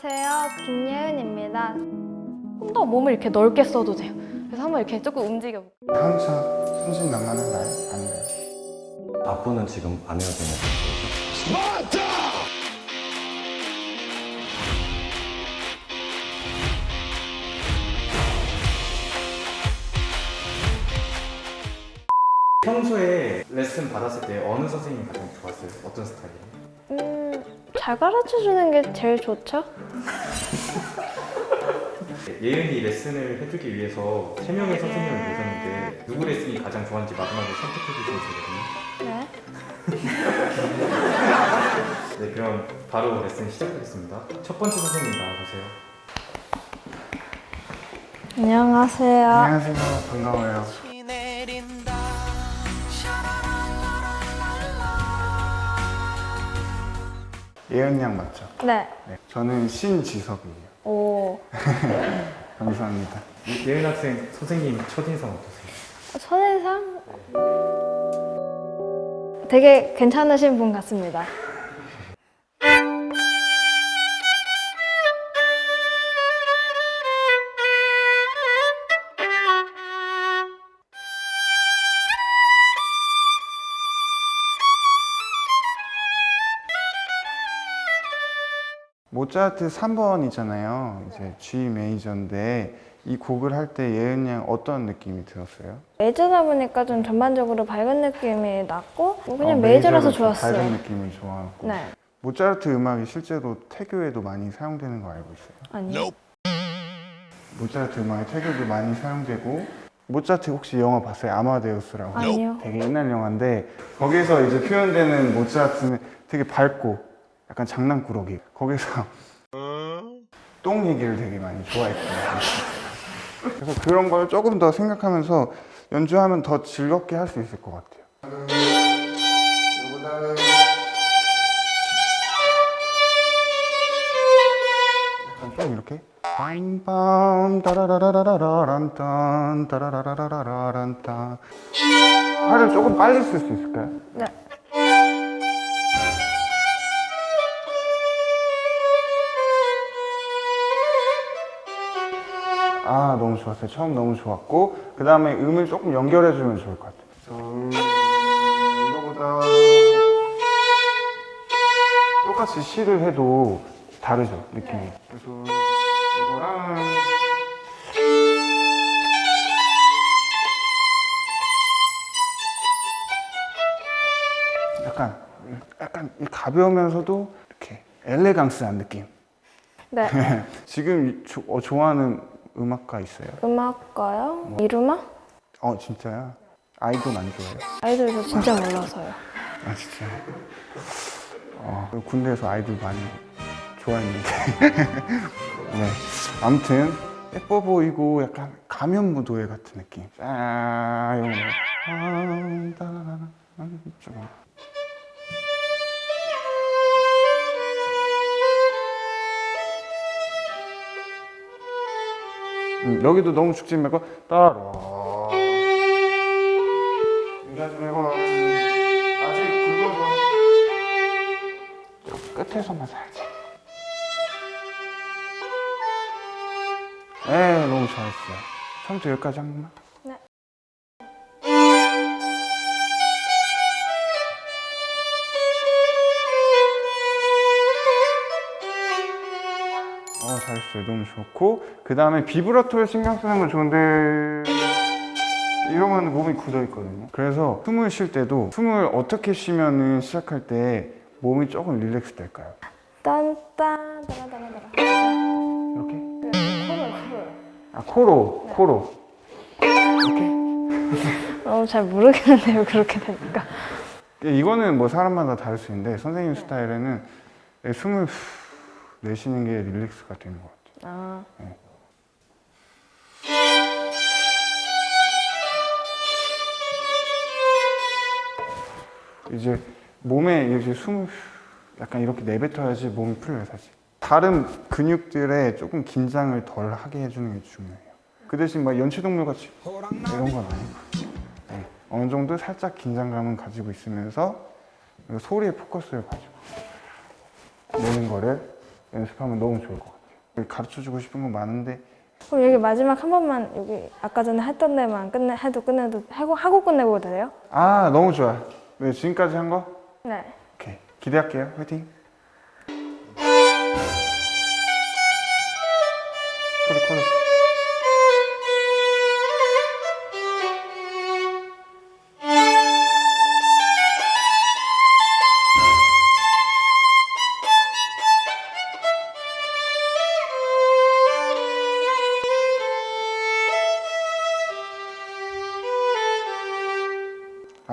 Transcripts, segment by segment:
안녕하세요. 김예은입니다. 좀 더 몸을 이렇게 넓게 써도 돼요. 그래서 한번 이렇게 조금 움직여 볼게요. 항상 순진난만한가요? 아닌가요? 앞부는 지금 안 해야 되는 거죠? 평소에 레슨 받았을 때 어느 선생님이 가장 좋았어요? 어떤 스타일이에요? 음, 잘 가르쳐 주는 게 제일 좋죠? 예은이 레슨을 해주기 위해서 세 명의 선생님을 모셨는데 누구 레슨이 가장 좋았는지 마지막에 선택해 주시면 되거든요. 네, 그럼 바로 레슨 시작하겠습니다. 첫 번째 선생님 나와주세요. 안녕하세요. 안녕하세요. 반가워요. 예은 양 맞죠? 네. 네. 저는 신지석이에요. 오, 감사합니다. 예은 학생 선생님 첫인상 어떠세요? 선인상? 되게 괜찮으신 분 같습니다. 모차르트 3번이잖아요. 이제 G 메이저인데 이 곡을 할 때 예은 양 어떤 느낌이 들었어요? 메이저다 보니까 좀 전반적으로 밝은 느낌이 났고 뭐 그냥 어, 메이저라서 좋았어요. 밝은 느낌이 좋았고. 네. 모차르트 음악이 실제로 태교에도 많이 사용되는 거 알고 있어요? 아니요. 모차르트 음악이 태교도 많이 사용되고 모차르트 혹시 영화 봤어요? 아마데우스라고 아니요. 되게 옛날 영화인데 거기서 이제 표현되는 모차르트는 되게 밝고 약간 장난꾸러기. 거기서 똥 얘기를 되게 많이 좋아했거든요. 그래서 그런 걸 조금 더 생각하면서 연주하면 더 즐겁게 할 수 있을 것 같아요. 약간 좀 이렇게. 빰빰 따라라라라란딴 따라라라라란딴. 팔을 조금 빨리 쓸 수 있을까요? 네. 아 너무 좋았어요. 처음 너무 좋았고 그 다음에 음을 조금 연결해 주면 좋을 것 같아요. 음, 이거보다 똑같이 시를 해도 다르죠 느낌이. 그래서 이거랑 약간 약간 이 가벼우면서도 이렇게 엘레강스한 느낌. 네. 지금 조- 어, 좋아하는 음악가 있어요? 음악가요? 이루마? 어 진짜요? 아이돌 안 좋아해요? 아이돌 저 진짜 몰라서요. 아 진짜 어, 군대에서 아이돌 많이 좋아했는데 네 아무튼 예뻐 보이고 약간 가면 무도회 같은 느낌 아 이런 거 음, 여기도 너무 죽지 말고 따라 끝에서만 살지. 네 너무 잘했어요 처음부터 여기까지 한 번만 네. 어 잘했어요 너무 좋고 그 다음에 비브라토에 신경 쓰는 건 좋은데 이러면 몸이 굳어 있거든요 그래서 숨을 쉴 때도 숨을 어떻게 쉬면은 시작할 때 몸이 조금 릴렉스 될까요? 딴딴 따라따라따라. 이렇게? 그 코를 코를. 아 코로 코로 너무 잘 모르겠는데요 그렇게 되니까. 이거는 뭐 사람마다 다를 수 있는데 선생님 스타일에는 숨을 후 내쉬는 게 릴렉스가 되는 것 같아요 아. 이제 몸에 숨을 후 약간 이렇게 내뱉어야지 몸이 풀려요 사실 다른 근육들에 조금 긴장을 덜 하게 해주는 게 중요해요 그 대신 막 연체동물 같이 이런 건 아니고 네. 어느 정도 살짝 긴장감은 가지고 있으면서 소리에 포커스를 가지고 내는 거를 연습하면 너무 좋을 것 같아요. 가르쳐주고 싶은 건 많은데 그럼 여기 마지막 한 번만 여기 아까 전에 했던 데만 끝내 해도 끝내도 하고 하고 끝내고 돼요? 아 너무 좋아. 네 지금까지 한 거? 네. 오케이 기대할게요. 화이팅. 소리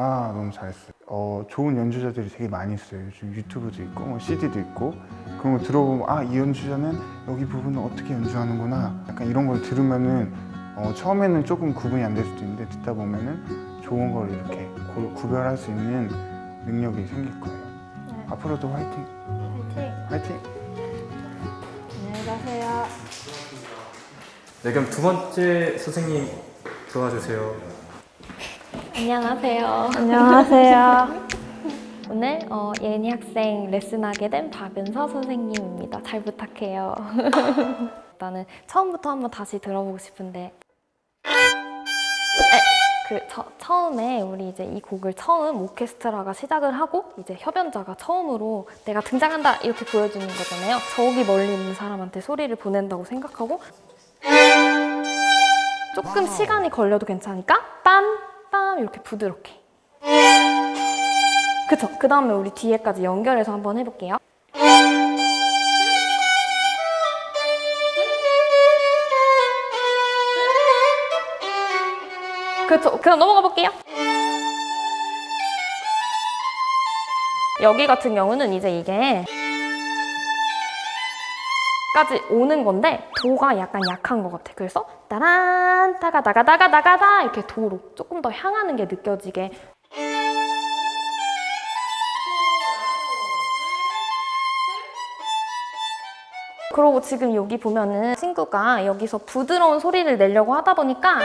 아 너무 잘했어요. 어 좋은 연주자들이 되게 많이 있어요. 요즘 유튜브도 있고 뭐 CD도 있고 그런 거 들어보면 아 이 연주자는 여기 부분을 어떻게 연주하는구나. 약간 이런 걸 들으면은 어, 처음에는 조금 구분이 안 될 수도 있는데 듣다 보면은 좋은 걸 이렇게 고- 구별할 수 있는 능력이 생길 거예요. 네. 앞으로도 화이팅! 화이팅. 화이팅! 안녕히 가세요. 네, 그럼 두 번째 선생님 들어와 주세요. 안녕하세요. 안녕하세요. 오늘 어, 예은이 학생 레슨하게 된 박은서 선생님입니다. 잘 부탁해요. 일단은 처음부터 한번 다시 들어보고 싶은데 에, 그 저- 처음에 우리 이제 이 곡을 처음 오케스트라가 시작을 하고 이제 협연자가 처음으로 내가 등장한다 이렇게 보여주는 거잖아요. 저기 멀리 있는 사람한테 소리를 보낸다고 생각하고 조금 시간이 걸려도 괜찮으니까 빰 빰 이렇게 부드럽게 그쵸. 그 다음에 우리 뒤에까지 연결해서 한번 해볼게요. 그쵸. 그럼 넘어가 볼게요. 여기 같은 경우는 이제 이게 까지 오는 건데 도가 약간 약한 것 같아. 그래서 따란 따가 나가 나가 나가다 이렇게 도로 조금 더 향하는 게 느껴지게 그리고 지금 여기 보면은 친구가 여기서 부드러운 소리를 내려고 하다 보니까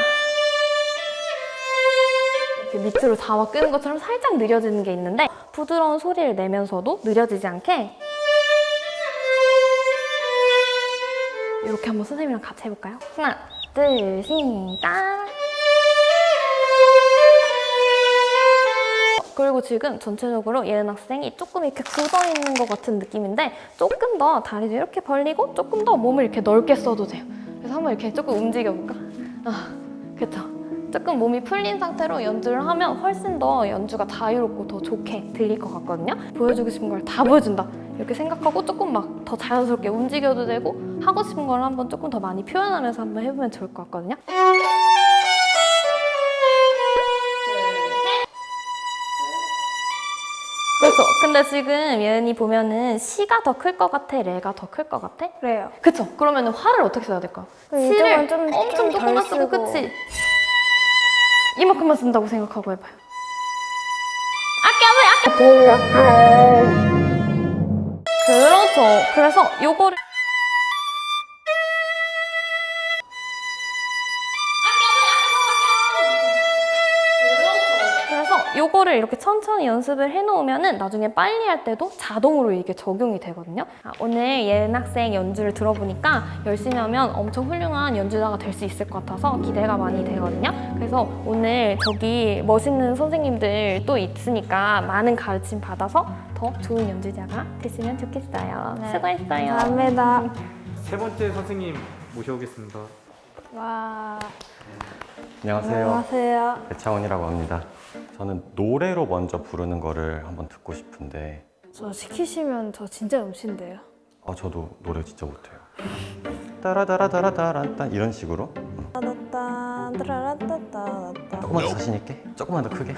이렇게 밑으로 잡아 끄는 것처럼 살짝 느려지는 게 있는데 부드러운 소리를 내면서도 느려지지 않게 이렇게 한번 선생님이랑 같이 해볼까요? 하나, 둘, 시작! 그리고 지금 전체적으로 예은 학생이 조금 이렇게 굳어있는 것 같은 느낌인데 조금 더 다리도 이렇게 벌리고 조금 더 몸을 이렇게 넓게 써도 돼요. 그래서 한번 이렇게 조금 움직여볼까? 아, 그쵸? 조금 몸이 풀린 상태로 연주를 하면 훨씬 더 연주가 자유롭고 더 좋게 들릴 것 같거든요. 보여주고 싶은 걸 다 보여준다. 이렇게 생각하고 조금 막 더 자연스럽게 움직여도 되고 하고 싶은 걸 한번 조금 더 많이 표현하면서 한번 해보면 좋을 것 같거든요. 그렇죠. 근데 지금 예은이 보면은 시가 더 클 것 같아, 레가 더 클 것 같아? 그래요. 그쵸. 그러면 화를 어떻게 써야 될까? 그럼 시를 좀- 엄청 조금만 쓰고 쓰고. 그치? 이만큼만 쓴다고 생각하고 해봐요. 아껴, 아껴! 그렇죠. 그래서 요거를 요거를 이렇게 천천히 연습을 해놓으면 은 나중에 빨리 할 때도 자동으로 이게 적용이 되거든요. 아, 오늘 예은 학생 연주를 들어보니까 열심히 하면 엄청 훌륭한 연주자가 될 수 있을 것 같아서 기대가 많이 되거든요. 그래서 오늘 저기 멋있는 선생님들 또 있으니까 많은 가르침 받아서 더 좋은 연주자가 되시면 좋겠어요. 네. 수고했어요. 감사합니다. 세 번째 선생님 모셔오겠습니다. 와. 안녕하세요. 안녕하세요. 배창원이라고 합니다. 저는 노래로 먼저 부르는 거를 한번 듣고 싶은데 저 시키시면 저 진짜 음치인데요. 아 저도 노래 진짜 못해요. 따라따라따라따란딴 이런 식으로 조금만 더 자신 있게, 조금만 더 크게.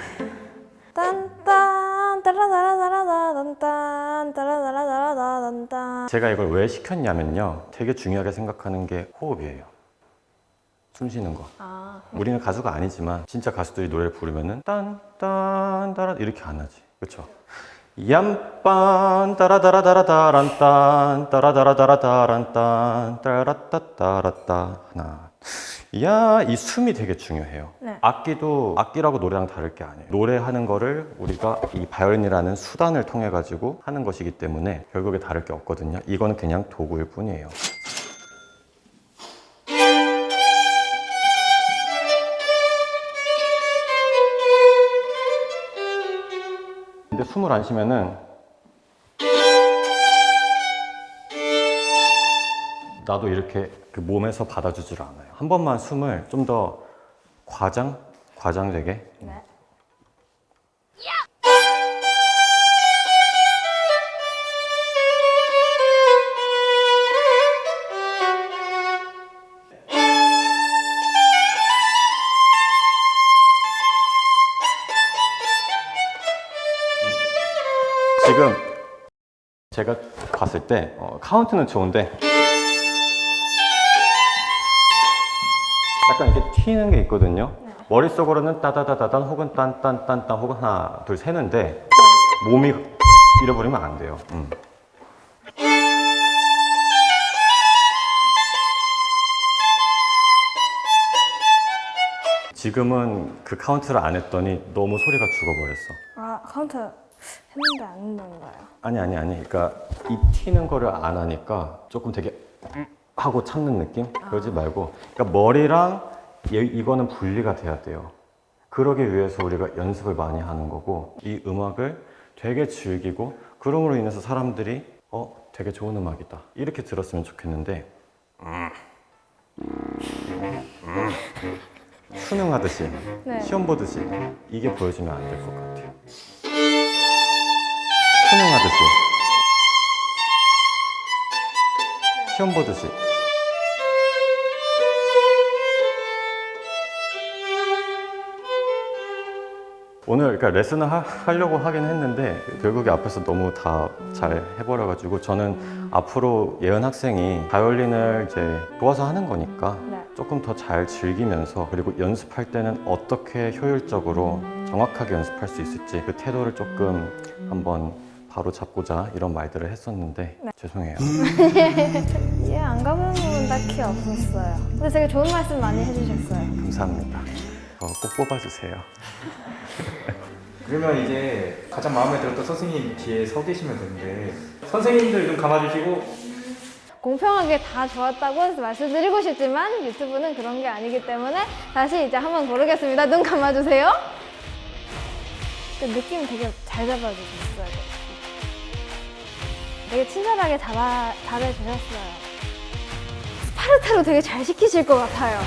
딴딴 따라라라라라딴딴 따라라라라라딴딴 제가 이걸 왜 시켰냐면요. 되게 중요하게 생각하는 게 호흡이에요. 숨 쉬는 거. 아, 우리는 가수가 아니지만 진짜 가수들이 노래를 부르면은 딴딴 따라 이렇게 안 하지. 그렇죠? 얌빤 따라다라다라다란 딴 따라다라다라다란 딴 따라따따라따 하나 야, 이 숨이 되게 중요해요. 네. 악기도 악기라고 노래랑 다를 게 아니에요. 노래하는 거를 우리가 이 바이올린이라는 수단을 통해 가지고 하는 것이기 때문에 결국에 다를 게 없거든요. 이거는 그냥 도구일 뿐이에요. 근데 숨을 안 쉬면은 나도 이렇게 그 몸에서 받아주질 않아요. 한 번만 숨을 좀 더 과장, 과장되게. 네. 지금 제가 봤을 때 어, 카운트는 좋은데 약간 이렇게 튀는 게 있거든요. 머릿속으로는 따다다다단 혹은 딴딴딴딴 혹은 하나 둘 세는데 몸이 잃어버리면 안 돼요. 음. 지금은 그 카운트를 안 했더니 너무 소리가 죽어버렸어. 아 카운트 했는데 안 된다는 거예요. 아니 아니 아니 그러니까 이 튀는 거를 안 하니까 조금 되게 하고 참는 느낌 그러지 말고 그러니까 머리랑 얘- 이거는 분리가 돼야 돼요 그러기 위해서 우리가 연습을 많이 하는 거고 이 음악을 되게 즐기고 그럼으로 인해서 사람들이 어 되게 좋은 음악이다 이렇게 들었으면 좋겠는데 음, 음, 수능하듯이 네. 시험 보듯이 이게 보여주면 안 될 것 같아요 수능하듯이 시험 보듯이 오늘 그러니까 레슨을 하, 하려고 하긴 했는데 결국에 앞에서 너무 다 잘 해버려 가지고 저는 앞으로 예은 학생이 바이올린을 이제 좋아서 하는 거니까 네. 조금 더 잘 즐기면서 그리고 연습할 때는 어떻게 효율적으로 정확하게 연습할 수 있을지 그 태도를 조금 한번 바로 잡고자 이런 말들을 했었는데 죄송해요. 이해 안 가는 부분 딱히 없었어요. 근데 되게 좋은 말씀 많이 해주셨어요. 감사합니다. 어, 꼭 뽑아주세요. 그러면 이제 가장 마음에 들었던 선생님 뒤에 서 계시면 되는데 선생님들 눈 감아주시고 공평하게 다 좋았다고 말씀드리고 싶지만 유튜브는 그런 게 아니기 때문에 다시 이제 한번 고르겠습니다. 눈 감아주세요. 그 느낌 되게 잘 잡아주셨어요. 되게 친절하게 잡아, 잘해주셨어요. 스파르타로 되게 잘 시키실 것 같아요.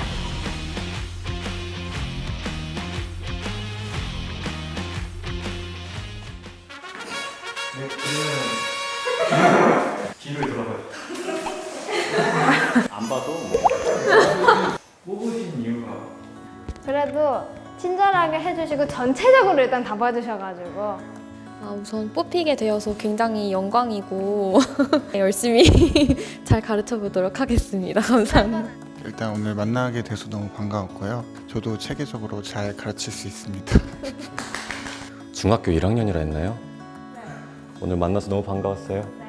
네, 그러면 뒤를 돌아봐요. 안 봐도 뭐. 뽑으신 이유가 그래도 친절하게 해주시고 전체적으로 일단 다 봐주셔가지고 아, 우선 뽑히게 되어서 굉장히 영광이고 열심히 잘 가르쳐 보도록 하겠습니다. 감사합니다. 일단 오늘 만나게 돼서 너무 반가웠고요. 저도 체계적으로 잘 가르칠 수 있습니다. 중학교 1학년이라 했나요? 오늘 만나서 너무 반가웠어요.